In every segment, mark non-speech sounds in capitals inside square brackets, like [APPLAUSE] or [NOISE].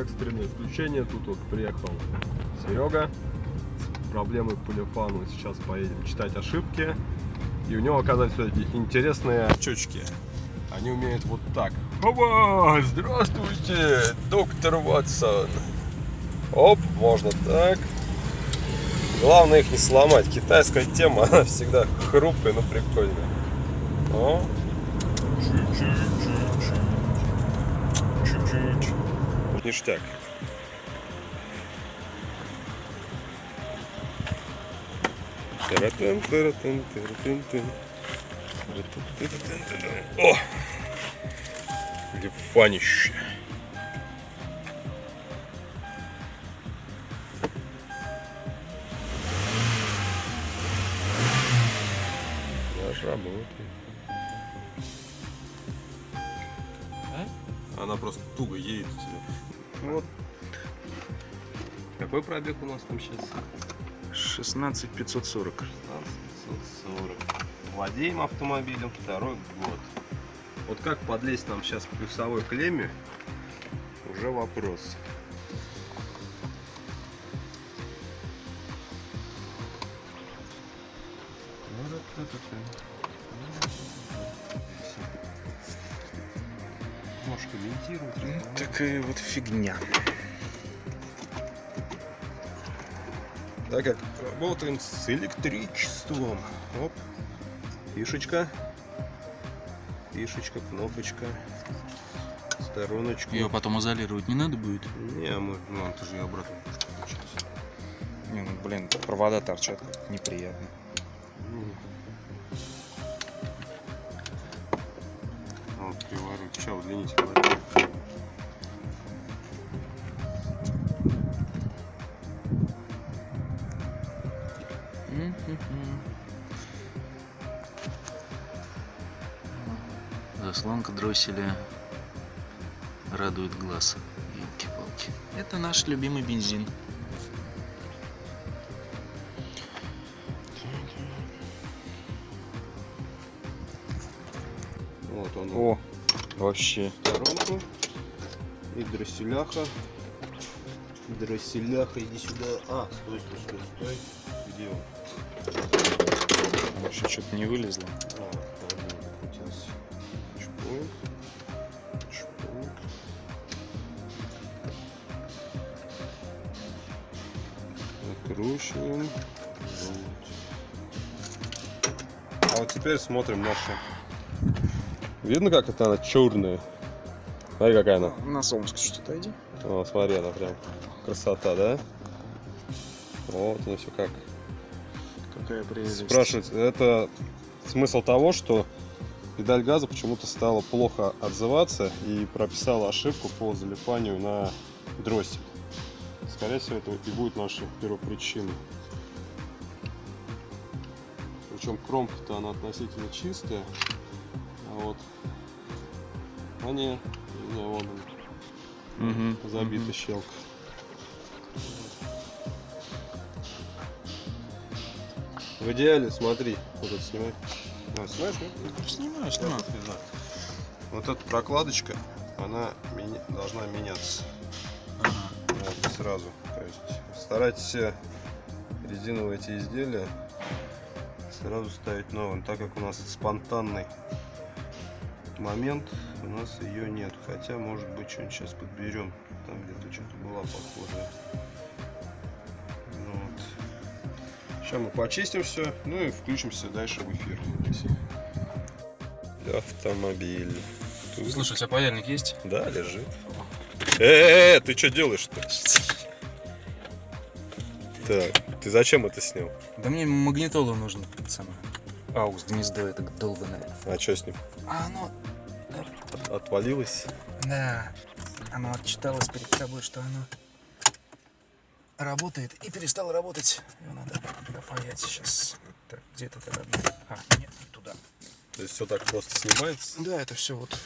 экстренное включение. Тут вот приехал Серега с проблемой по полифану. Сейчас поедем читать ошибки. И у него оказывается эти интересные очечки. Они умеют вот так. Опа! Здравствуйте, доктор Ватсон. Оп, можно так. Главное их не сломать. Китайская тема, [LAUGHS] она всегда хрупкая, но прикольная. О, чуть-чуть. Ништяк. Тыры-тын-тын. Тыры-тын-тыры-тын-тын. О! Лифанище. Наш работает. Она просто туго едет у тебя. Вот. Какой пробег у нас там сейчас? 16 540. 1540. Владеем автомобилем второй год. Вот как подлезть нам сейчас к плюсовой клемме, уже вопрос. Такая вот фигня. Так как работаем с электричеством. Оп. Фишечка. Фишечка, кнопочка. Стороночку. Ее потом изолировать не надо будет? Не, мы, ну, это же и обратно. Не, ну блин, провода торчат, неприятно. Вот, приворот. Сейчас удлините воротник. Заслонка дросселя радует глаз. Елки-палки. Это наш любимый бензин. Вот он. О, вообще. сторонку. И дросселяха. Дросселяха, иди сюда. А, стой, стой, стой, стой. Где он? Вообще что-то не вылезло. А. Чпунь. Чпунь. Накручиваем. Вот. А вот теперь смотрим наши. Видно, как это она черная? Смотри, какая она. На солнышко что-то иди. О, смотри, она прям красота, да? Вот оно все как. Какая прелесть. Спрашивать, это смысл того, что педаль газа почему-то стала плохо отзываться и прописала ошибку по залипанию на дроссель. Скорее всего, это и будет нашей первопричиной. Причем кромка-то она относительно чистая. Вот они, не, вон он, Мгм, забита мгм. щелка. В идеале, смотри, вот это снимай. А, снимаешь, нет? Снимаю, Да, снимаю. вот, эта прокладочка, она меня- должна меняться Ага. вот, сразу. То есть старайтесь все резиновые эти изделия сразу ставить новым, так как у нас спонтанный момент, у нас ее нет. Хотя, может быть, что-нибудь сейчас подберем. Там где-то что-то была похожая. Ну вот. Сейчас мы почистим все, ну и включимся дальше в эфир. Автомобиль. Тут- Слушай, у тебя паяльник есть? Да, лежит. Э, -э, ты что делаешь-то? Так, ты зачем это снял? Да мне магнитола нужно, пацаны. Аус, гнездо это долбанное. А что с ним? А оно, Отвалилось? да, оно отчиталось перед тобой, что оно работает и перестало работать. Его надо допаять сейчас. Так, где это тогда? А, нет, не туда. То есть все так просто снимается? Да, это все вот.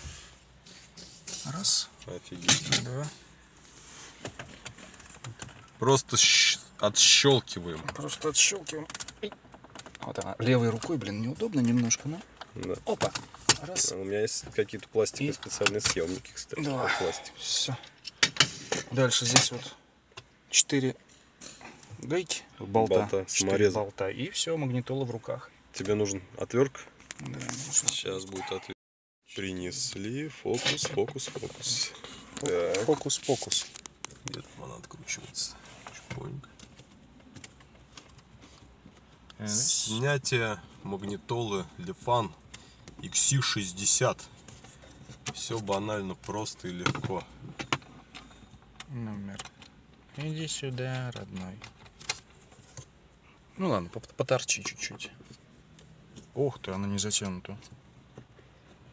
Раз, Офигеть. два. Просто отщелкиваем. Просто отщелкиваем. Вот она. Левой рукой, блин, неудобно немножко, но. Да. Опа. Раз. У меня есть какие-то пластиковые И- специальные съемники, кстати. Да. пластик. Все. Дальше здесь вот 4 гайки, болта, Болта, 4 самореза. болта. И все, магнитола в руках. Тебе нужен отвертка? Да, Сейчас будет ответ. Принесли. Фокус, фокус, фокус. Так. Фокус-фокус. Где-то она откручивается. Чпоньк. Снятие магнитолы Lefan XC60. Все банально, просто и легко. Номер. Иди сюда, родной. Ну ладно, поторчи чуть-чуть. Ух ты, она не затянута.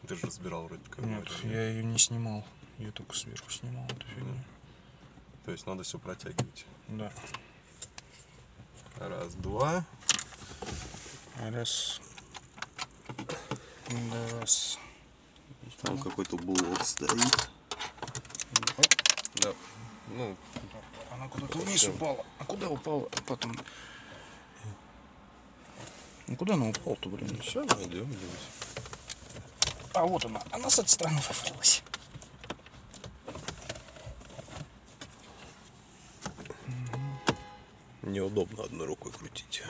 Ты же разбирал вроде как. Нет, я ее не снимал. Я только сверху снимал эту фигню. То есть надо все протягивать. Да. Раз, два. Раз. Раз. Там какой-то блок стоит. Да. Ну, Она куда-то вниз упала. А куда упала? Потом. Ну куда она упала-то, блин? все, найдем здесь. А вот она. Она с этой стороны вывалилась. Неудобно одной рукой крутить,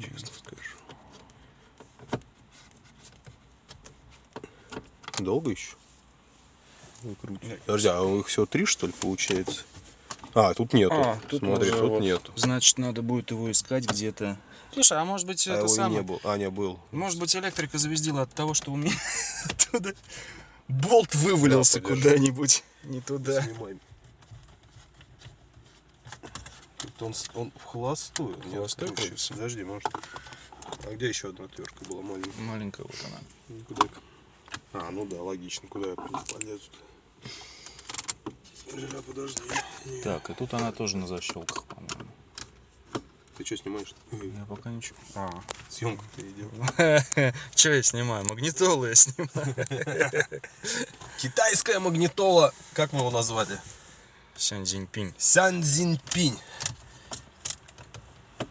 честно скажу. Долго еще? Выкручивать. Подожди, а их всего три, что ли, получается? А, тут нету. А, тут Смотри, уже тут вот, нету. Значит, надо будет его искать где-то. Слушай, а может быть А это самое? не был. А, не был. Может быть электрика завездила от того, что у меня [LAUGHS] оттуда болт вывалился Да, куда-нибудь не туда. Снимай. Тут он, он в холостую. не холостую? Подожди, может. А где еще одна отвертка была маленькая? Маленькая вот она. Ну, Куда? А, ну да, логично. Куда я полезу Бля, подожди. Не. Так, и тут она тоже на защелках, по-моему. Ты что снимаешь? Я пока ничего. А. Съемку переделал. Че я снимаю? Магнитолу я снимаю. [LAUGHS] Китайская магнитола. Как мы его назвали? Сян Цзиньпинь. Сян Цзиньпинь.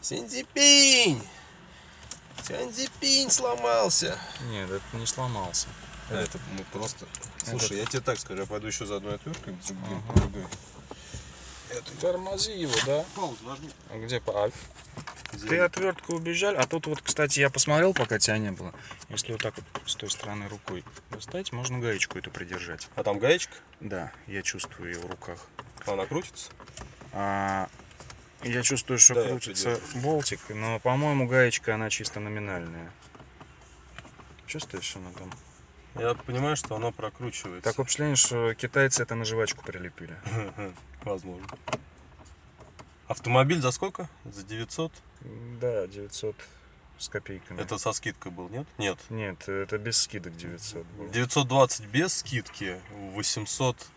Сян Цзиньпинь. Сян Цзиньпинь сломался. Нет, это не сломался. Это мы просто... Слушай, я тебе так скажу, я пойду еще за одной отверткой. другим, Ага. другой. Тормози его, да? Паузу нажми. А где по... Ты отвертку убежали, а тут вот, кстати, я посмотрел, пока тебя не было. Если вот так вот с той стороны рукой достать, можно гаечку эту придержать. А там гаечка? Да, я чувствую ее в руках. Она крутится? А, я чувствую, что Да, крутится болтик, но, по-моему, гаечка, она чисто номинальная. Чувствуешь, она там? Я понимаю, что она прокручивается. Такое впечатление, что китайцы это на жвачку прилепили. [LAUGHS] Возможно. Автомобиль за сколько? За 900? Да, 900 с копейками. Это со скидкой был, нет? Нет. Нет, это без скидок 900 было. 920 без скидки, 800...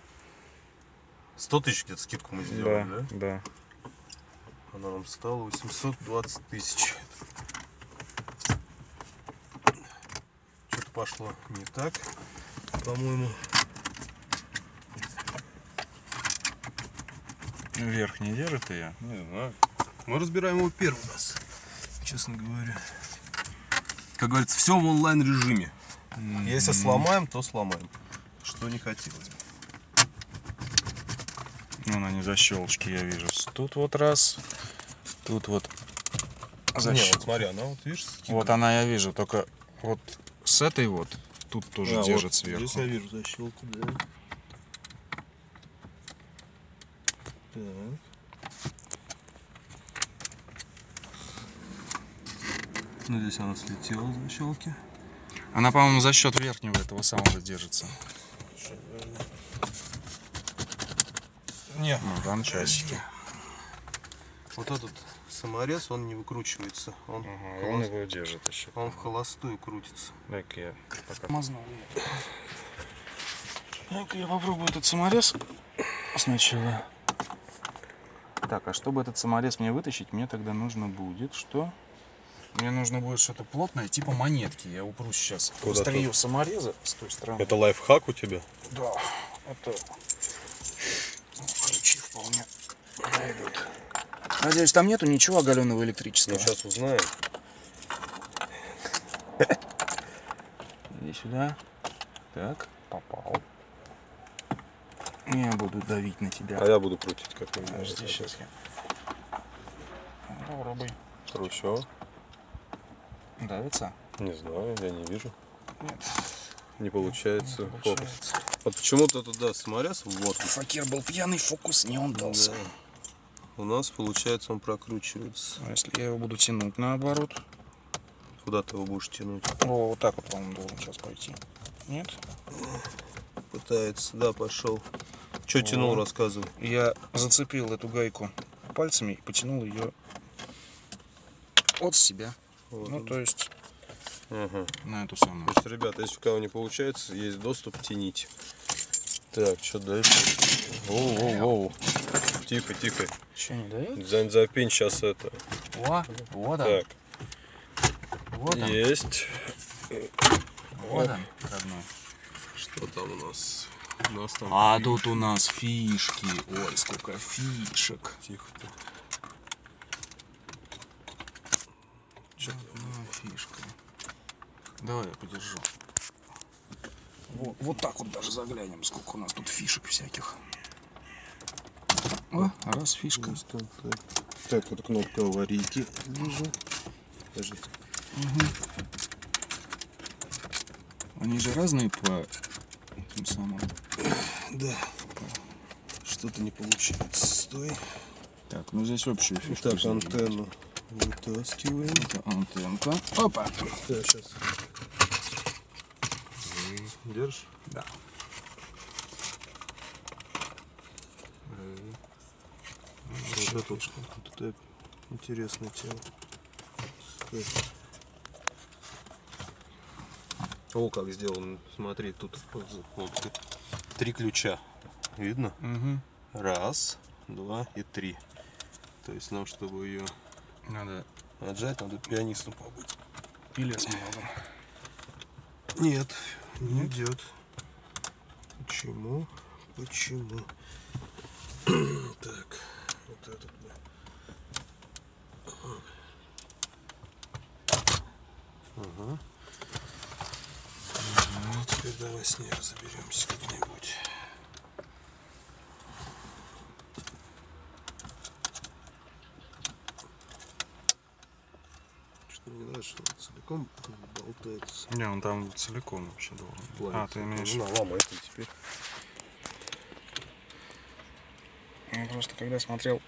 100 тысяч где-то скидку мы сделали, да? Да, да. Она нам стала 820 тысяч. Что-то пошло не так, по-моему. Вверх не держит ее? Не знаю. Мы разбираем его первый раз, честно говоря. Как говорится, все в онлайн режиме. Если сломаем, то сломаем. Что не хотелось бы. Ну, она не защелочки, я вижу. Тут вот раз, тут вот Не, защелка. вот смотри, она вот, видишь, Вот она я вижу, только вот с этой вот тут тоже А, держит вот сверху. Здесь я вижу защелку, да. Так. Ну, здесь она слетела с защелки. Она, по-моему, за счет верхнего этого самого держится. Не. Ну, там часики. Вот этот саморез, он не выкручивается. Он, Ага, в он его держит еще. он в холостую крутится. Дай-ка я пока мазнул. Дай-ка я попробую этот саморез сначала. Так, а чтобы этот саморез мне вытащить, мне тогда нужно будет что? Мне нужно будет что-то плотное, типа монетки. Я упрусь сейчас Куда острие самореза с той стороны. Это лайфхак у тебя? Да, это ну, ключи вполне подойдут. Надеюсь, там нету ничего оголенного электрического. Ну, сейчас узнаем. Иди сюда. Так, попал. Я буду давить на А тебя. я буду крутить как нибудь Подожди, сейчас я. Попробуй. Кручу. Давится? Не знаю, я не вижу. Нет. Не получается. не Фокус. получается. Вот почему-то туда саморез вот Факир был пьяный, фокус не он дался. Да. У нас получается он прокручивается. А если я его буду тянуть наоборот? Куда ты его будешь тянуть? О, вот так вот, по-моему, должен сейчас пойти. Нет? Пытается, да, пошел. Че тянул, рассказывай. Я зацепил эту гайку пальцами и потянул ее от себя. Вот Ну, то есть Ага. на эту самую. То есть, ребята, если у кого не получается, есть доступ, тяните. Так, что дальше? Воу, воу, воу. Тихо, тихо. Что, не дает? За, запень сейчас это. О, вот он, Так, вот он, есть. вот он, родной. Что там у нас? У нас там... А тут у нас фишки. Ой, сколько фишек. Тихо, тихо. Одна фишка. Давай я подержу. Вот, вот так вот даже заглянем, сколько у нас тут фишек всяких. О, раз фишка. Так, так. Так, это кнопка аварийки. Вижу. Подожди. Они же разные по тем самым. Да. Что-то не получается. Стой. Так, ну здесь общую фишку. Так, антенну вытаскиваем. Это антенка. Опа. Так, сейчас. Держишь? Да. Вот это вот, вот это интересная тема. О, как сделано. Смотри, тут вот, вот, три ключа. Видно? Угу. Раз, два и три. То есть нам, чтобы ее Надо отжать, надо пианистом побыть. или с молотом. Нет, не идет. Почему? Почему? [CLEARS THROAT] так, вот этот мы. Ага. Ну, теперь давай с ней разберемся как-нибудь. Что мне нравится, что он целиком болтается. Не, он там целиком вообще должен. Плавится. А, ты имеешь. Ну, ты теперь. Я просто когда смотрел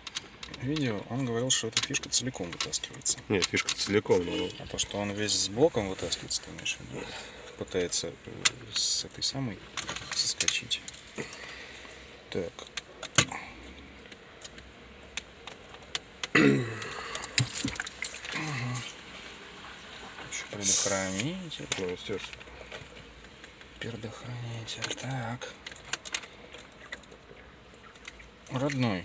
видео, он говорил, что эта фишка целиком вытаскивается. Нет, фишка целиком, но А то, что он весь с блоком вытаскивается, ты имеешь в виду? Пытается э, с этой самой соскочить. Так. Еще Предохранитель. ну, естественно. Предохранитель. Так. Родной.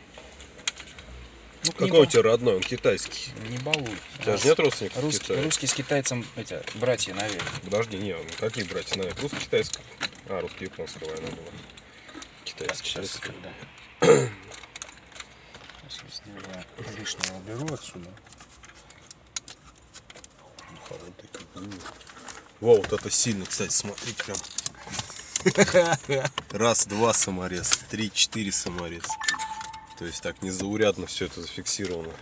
Ну, Какой у тебя родной? Он китайский. Не балуй. У тебя же нет родственников в Русский, Китае? русский с китайцем, эти, братья, наверное. Подожди, не, ну какие братья? Наверное, русско-китайская. А, русско-японская война была. Китайская. Сейчас, китайская. да. Сейчас, лишнего уберу отсюда. Как бы. Во, вот это сильно, кстати, смотри, прям. [LAUGHS] Раз, два саморез, три, четыре саморез. То есть так незаурядно все это зафиксировано.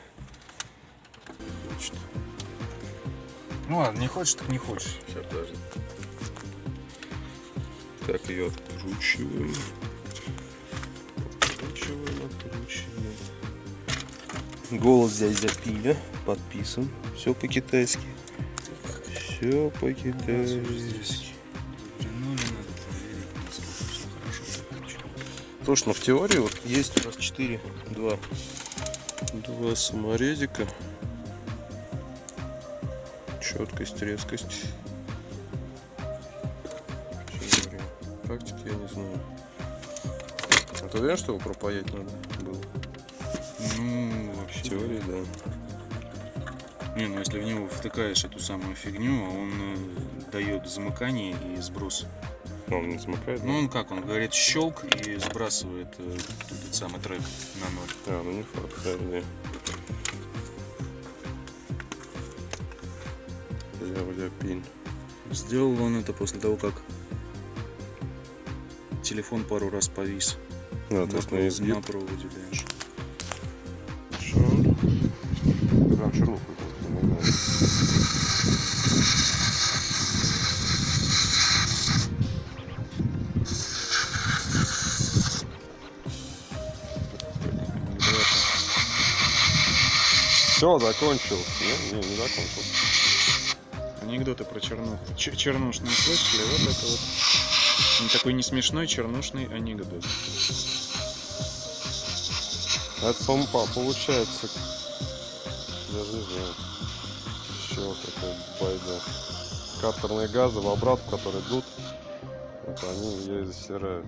Значит, Ну ладно, не хочешь, так не хочешь. Сейчас, подожди. Так, ее откручиваем. Откручиваем, откручиваем. Голос здесь запили, подписан. Все по-китайски. Все. Слушай, ну в теории вот есть у нас 4, 2, два саморезика. Четкость, резкость. Практики я не знаю. А ты уверен, что его пропаять надо было? Ну, В вообще. теории, да. Не, ну если в него втыкаешь эту самую фигню, а он э, дает замыкание и сброс. Он не смыкает? Ну он как, он говорит щелк и сбрасывает э, этот самый трек на ноль. А, ну не факт, да. Бля, бля, пин. Сделал он это после того, как телефон пару раз повис. Ну, то есть на изгиб. На проводе, конечно. Все, закончил. Не, не, не закончил. Анекдоты про чернуху. Ч- чернушные слышали? Вот это вот. Ну, такой не смешной чернушный анекдот. Это помпа получается. Даже не знаю. Еще какой байда. Картерные газы в обратку, которые идут, вот они ее и засирают.